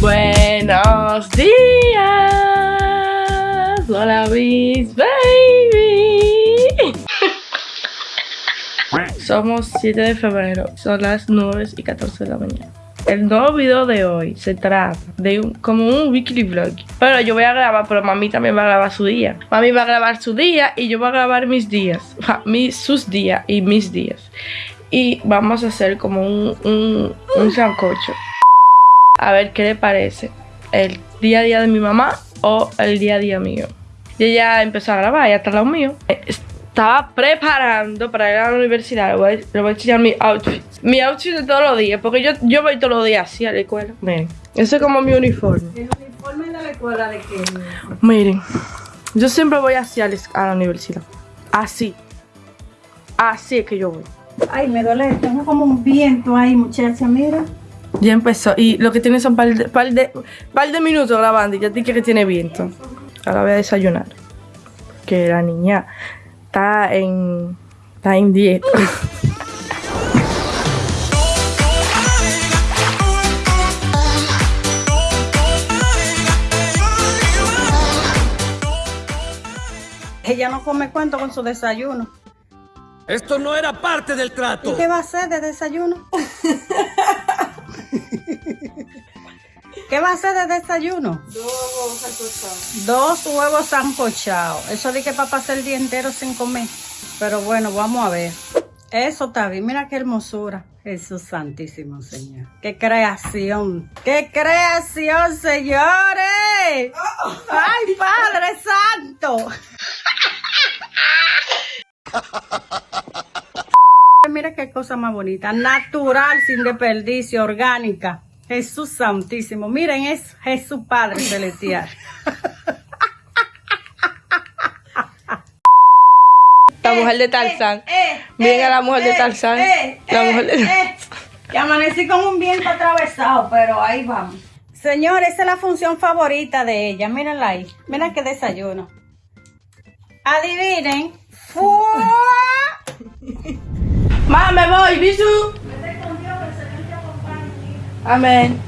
Buenos días. Hola, mis baby. Somos 7 de febrero. Son las 9 y 14 de la mañana. El nuevo video de hoy se trata de un, como un weekly vlog. Pero yo voy a grabar, pero mami también va a grabar su día. Mami va a grabar su día y yo voy a grabar mis días. mis, sus días y mis días. Y vamos a hacer como un, un, un sancocho. A ver qué le parece. El día a día de mi mamá o el día a día mío. Y ella empezó a grabar, ya está al lado mío estaba preparando para ir a la universidad. Le voy, a, enseñar mi outfit. Mi outfit de todos los días. Porque yo, yo voy todos los días así a la escuela. Miren. Ese es como mi uniforme. ¿El uniforme de la escuela de qué? Miren. Yo siempre voy así a la, universidad. Así. Así es que yo voy. Ay, me duele. Tengo como un viento ahí, muchacha. Mira. Ya empezó. Y lo que tiene son par de, par de, par de minutos grabando y ya dije que tiene viento. Ahora voy a desayunar. Que la niña está en, está en dieta. Ella no come cuento con su desayuno. Esto no era parte del trato. ¿Y qué va a hacer de desayuno? ¿Qué va a hacer de desayuno? Dos huevos sancochados. Dos huevos sancochados. Eso di que para pasar el día entero sin comer. Pero bueno, vamos a ver. Eso está bien. Mira qué hermosura. Jesús Santísimo, Señor. ¡Qué creación! ¡Qué creación, señores! ¡Ay, Padre Santo! Qué cosa más bonita. Natural, sin desperdicio, orgánica. Jesús Santísimo. Miren, es Jesús Padre Celestial. La mujer de Tarzán. Eh, eh, Miren a la mujer de eh, Tarzán. la mujer de Que amanecí con un viento atravesado, pero ahí vamos. Señor, esa es la función favorita de ella. Mírenla ahí. Miren qué desayuno. Adivinen. Mamá, me voy, bisu. Amén.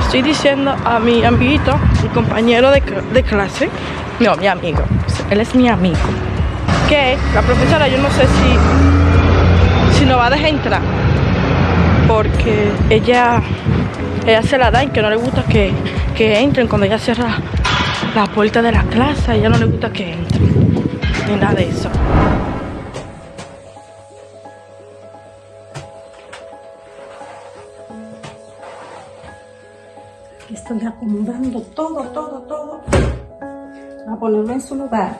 Estoy diciendo a mi amiguito, mi compañero de, clase, no, mi amigo, él es mi amigo, que la profesora yo no sé si, si nos va a dejar entrar, porque ella, ella se la da y que no le gusta que, que entren cuando ella cierra la puerta de la clase, a ella no le gusta que entren ni nada de eso. Estoy acomodando todo, todo, todo a ponerlo en su lugar.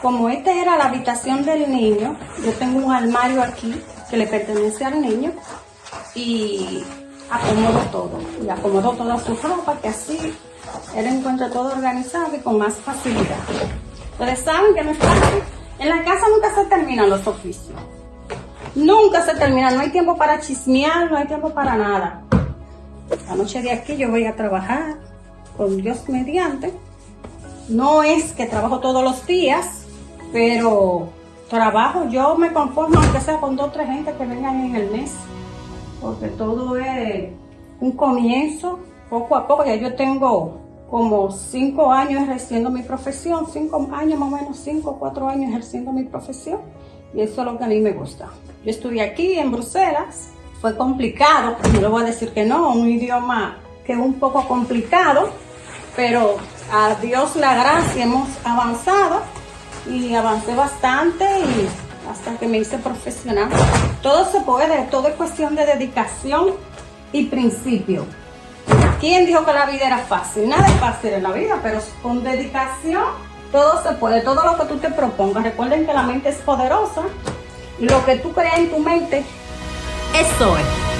Como esta era la habitación del niño, yo tengo un armario aquí que le pertenece al niño y acomodo todo. Y acomodo toda su ropa que así él encuentra todo organizado y con más facilidad. Ustedes saben que no es fácil. En la casa nunca se terminan los oficios. Nunca se terminan. No hay tiempo para chismear, no hay tiempo para nada. La noche de aquí yo voy a trabajar con Dios mediante. No es que trabajo todos los días, pero trabajo, yo me conformo aunque sea con dos o tres gente que vengan en el mes. Porque todo es un comienzo, poco a poco. Ya yo tengo como cinco años ejerciendo mi profesión, cinco años más o menos, cinco o cuatro años ejerciendo mi profesión y eso es lo que a mí me gusta. Yo estudié aquí en Bruselas, fue complicado, no le voy a decir que no, un idioma que es un poco complicado, pero a Dios la gracia hemos avanzado y avancé bastante y hasta que me hice profesional. Todo se puede, todo es cuestión de dedicación y principio. ¿Quién dijo que la vida era fácil? Nada es fácil en la vida, pero con dedicación todo se puede, todo lo que tú te propongas. Recuerden que la mente es poderosa y lo que tú creas en tu mente, eso es.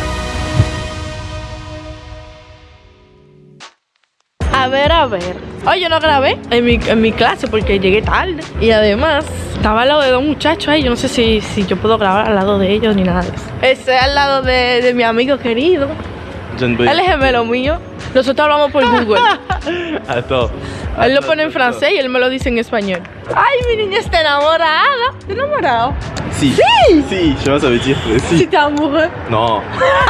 A ver, a ver. Hoy yo no grabé en mi, en mi clase porque llegué tarde. Y además, estaba al lado de dos muchachos ahí. Yo no sé si, si yo puedo grabar al lado de ellos ni nada de eso. Ese al lado de, de mi amigo querido. Él es gemelo mío. Nosotros hablamos por Google. Attends. Él lo pone en francés y él me lo dice en español. Ay, mi niña está enamorada. ¿Estás enamorado? Sais pas, ça veut dire que Si si. te amoureux. No.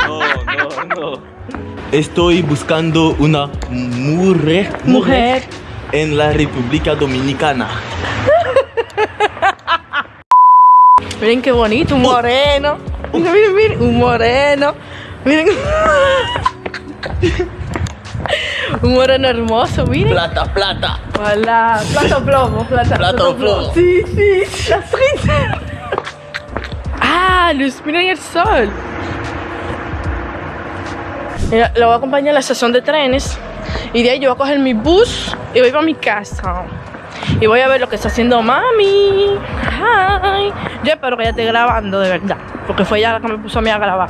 No, no, no. Estoy buscando una mujer, Mujer. en la República Dominicana. Miren qué bonito, un moreno. Miren, miren, miren, un moreno. Miren. Un moreno hermoso, miren. Plata, plata. Hola, plato plomo, plata, Plato plomo. Sí, sí, la frita. Ah, luz, miren el sol. Lo voy a acompañar a la estación de trenes y de ahí yo voy a coger mi bus y voy para mi casa. Y voy a ver lo que está haciendo mami. Ay. Yo espero que ella esté grabando de verdad, porque fue ella la que me puso a mí a grabar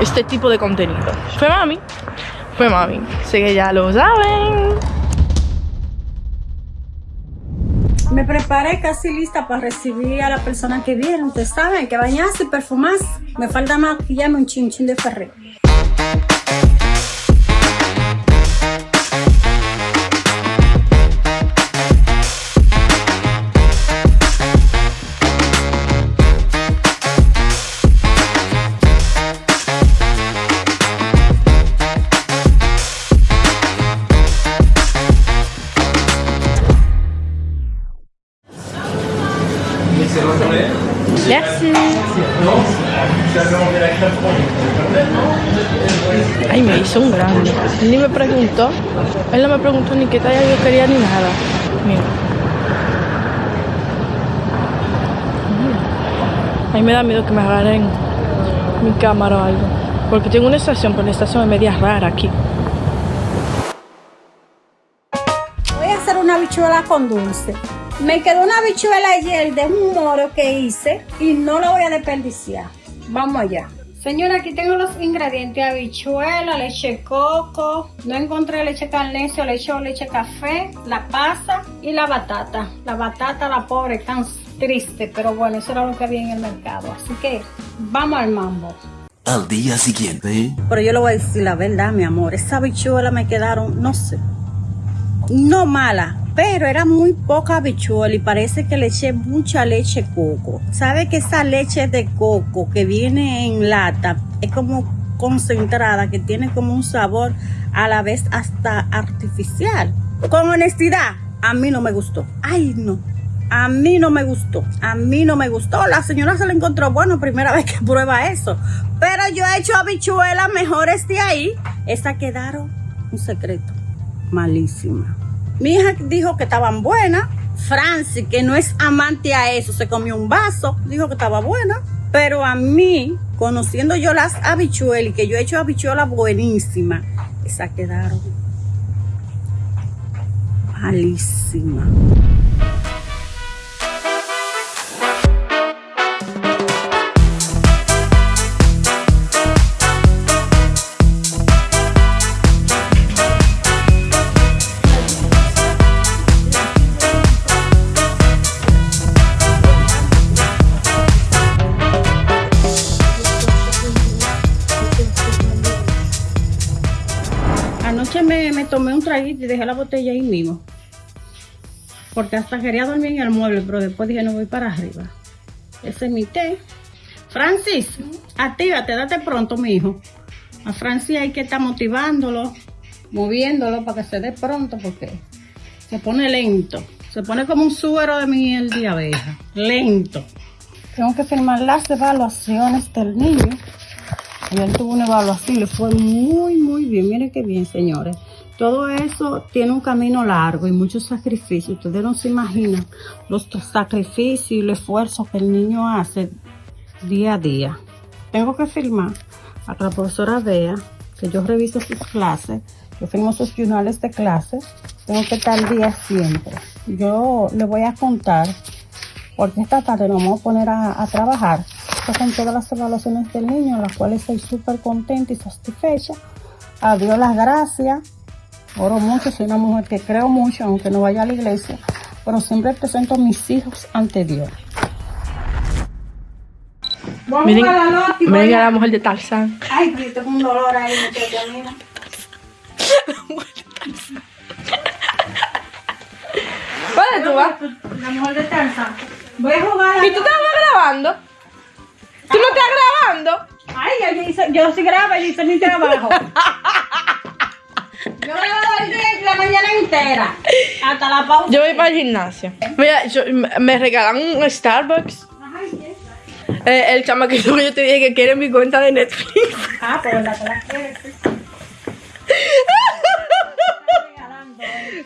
este tipo de contenido. Fue mami, fue mami. Así que ya lo saben. Me preparé casi lista para recibir a la persona que viene. Ustedes saben que bañarse perfumarse. Me falta maquillarme un chin chin de ferré. Merci. Ay, me hizo un grande. Él ni me preguntó. Él no me preguntó ni qué talla yo quería ni nada. Mira. Ay, me da miedo que me agarren mi cámara o algo. Porque tengo una estación, pero la estación es media rara aquí. Voy a hacer una bichuela con dulce. Me quedó una bichuela ayer de un moro que hice y no la voy a desperdiciar. Vamos allá. Señora, aquí tengo los ingredientes. Habichuela, leche coco. No encontré leche carnecio, leche o leche café, la pasa y la batata. La batata, la pobre, tan triste, pero bueno, eso era lo que había en el mercado. Así que vamos al mambo. Al día siguiente. Pero yo le voy a decir la verdad, mi amor. Esa bichuela me quedaron, no sé, no mala, pero era muy poca bichuela y parece que le eché mucha leche coco. ¿Sabe que esa leche de coco que viene en lata es como concentrada, que tiene como un sabor a la vez hasta artificial? Con honestidad, a mí no me gustó. Ay, no. A mí no me gustó, a mí no me gustó. La señora se la encontró bueno, primera vez que prueba eso. Pero yo he hecho habichuelas mejores de ahí. Esa quedaron un secreto, malísima. Mi hija dijo que estaban buenas. Francis, que no es amante a eso, se comió un vaso, dijo que estaba buena. Pero a mí, conociendo yo las habichuelas que yo he hecho habichuelas buenísimas, esas quedaron malísimas. Anoche me, tomé un traguito y dejé la botella ahí mismo. Porque hasta quería dormir en el mueble, pero después dije no voy para arriba. Ese es mi té. Francis, actívate, date pronto, mi hijo. A Francis hay que estar motivándolo, moviéndolo para que se dé pronto porque se pone lento. Se pone como un suero de miel de abeja. Lento. Tengo que firmar las evaluaciones del niño. Ayer tuvo una evaluación y le fue muy, muy bien. Miren qué bien, señores. Todo eso tiene un camino largo y muchos sacrificios. Ustedes no se imaginan los sacrificios y el esfuerzo que el niño hace día a día. Tengo que firmar para que la profesora vea que yo reviso sus clases. Yo firmo sus journales de clase. Tengo que estar día siempre. Yo le voy a contar porque esta tarde nos vamos a poner a, a trabajar. Estas son todas las evaluaciones del niño, las cuales estoy súper contenta y satisfecha. A Dios las gracias. Oro mucho, soy una mujer que creo mucho, aunque no vaya a la iglesia, pero siempre presento a mis hijos ante Dios. Vamos Miren, a la y miren a la mujer de Tarzán. Ay, que tengo un dolor ahí, muchacha, mira. ¿Dónde tú vas? La mujer de Tarzán. Voy a jugar a... ¿Y tú te vas grabando? Ay, yo, hice- yo sí grabo y hice mi trabajo. Yo grabo el día y la mañana entera. Hasta la pausa. Yo voy para el gimnasio. Mira, yo- me regalan un Starbucks. Eh, el chamaquito que yo te dije que quiere mi cuenta de Netflix. Ah, pero la que la quieres.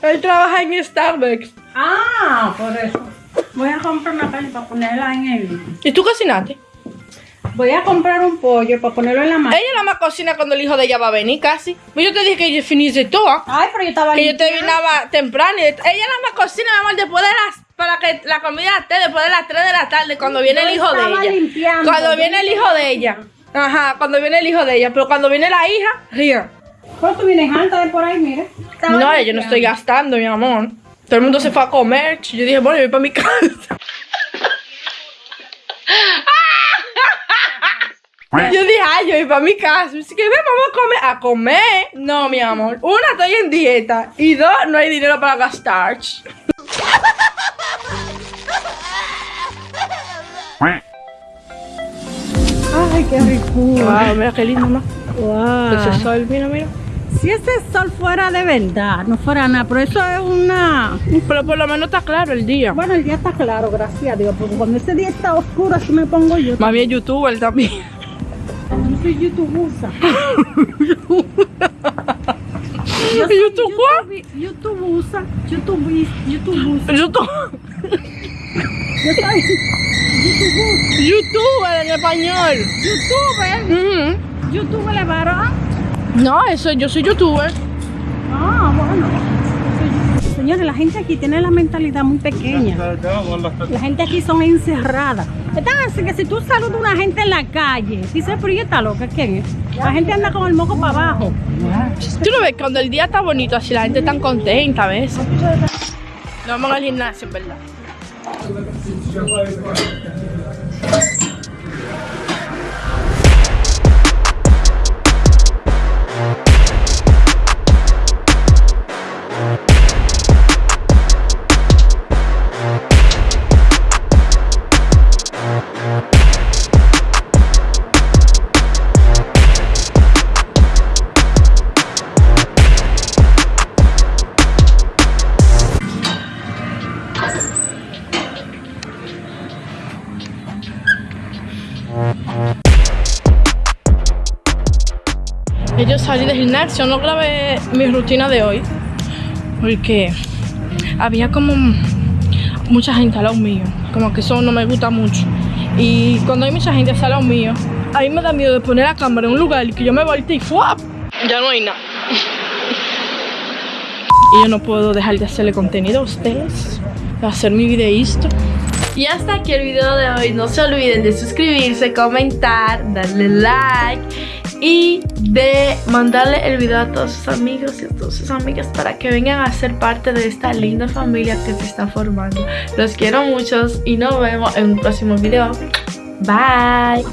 Él trabaja en Starbucks. Ah, por eso. Voy a comprar una carne para ponerla en el. ¿Y tú cocinaste? Voy a comprar un pollo para ponerlo en la mano. Ella nada más cocina cuando el hijo de ella va a venir casi. Yo te dije que yo finise todo. Ay, pero yo estaba Que yo te limpiando. vinaba temprano. Y ella nada más cocina, mi amor, después de las. Para que la comida esté después de las 3 de la tarde, cuando viene Yo el hijo de ella. limpiando, Cuando yo viene el hijo de ella. Ajá, cuando viene el hijo de ella. Pero cuando viene la hija, ría. Pero tú vienes alta de por ahí, mira. Estaba No, yo no estoy gastando, mi amor. Todo el mundo se fue a comer. Yo dije, bueno, yo voy para mi casa. Yo dije, ay, yo voy para mi casa. Así que vamos a comer. ¿A comer? No, mi amor. Una, estoy en dieta. Y dos, no hay dinero para gastar. Ay, qué rico. Wow, mira qué lindo, ¿no? Wow. Ese sol, mira, mira. Si ese sol fuera de verdad, no fuera nada, pero eso es una... Pero por lo menos está claro el día. Bueno, el día está claro, gracias a Dios, porque cuando ese día está oscuro, así me pongo yo. Mami es youtuber también. Yo soy youtubusa. Yo ¿Y YouTube cuál? YouTube- YouTubeusa, YouTube. YouTube. Yo soy YouTubusa. Youtuber en español. YouTuber. Ujú. YouTube le varón. No, eso, yo soy youtuber. Ah, bueno. Señores, la gente aquí tiene la mentalidad muy pequeña. La gente aquí son encerradas. Están así que si tú saludas a una gente en la calle, dice, pero ¿y esta loca quién es? La gente anda con el moco para abajo. Tú lo ves, cuando el día está bonito, así la gente está contenta a veces. Nos vamos al gimnasio, en verdad. Salí del gimnasio, no grabé mi rutina de hoy porque había como mucha gente al lado mío, como que eso no me gusta mucho. Y cuando hay mucha gente al lado mío, a mí me da miedo de poner la cámara en un lugar y que yo me voltee y ¡fuap! Ya no hay nada. Y yo no puedo dejar de hacerle contenido a ustedes, de hacer mi videísto. Y hasta aquí el video de hoy. No se olviden de suscribirse, comentar, darle like y de mandarle el video a todos sus amigos y a todas sus amigas para que vengan a ser parte de esta linda familia que se está formando. Los quiero muchos y nos vemos en un próximo video. Bye.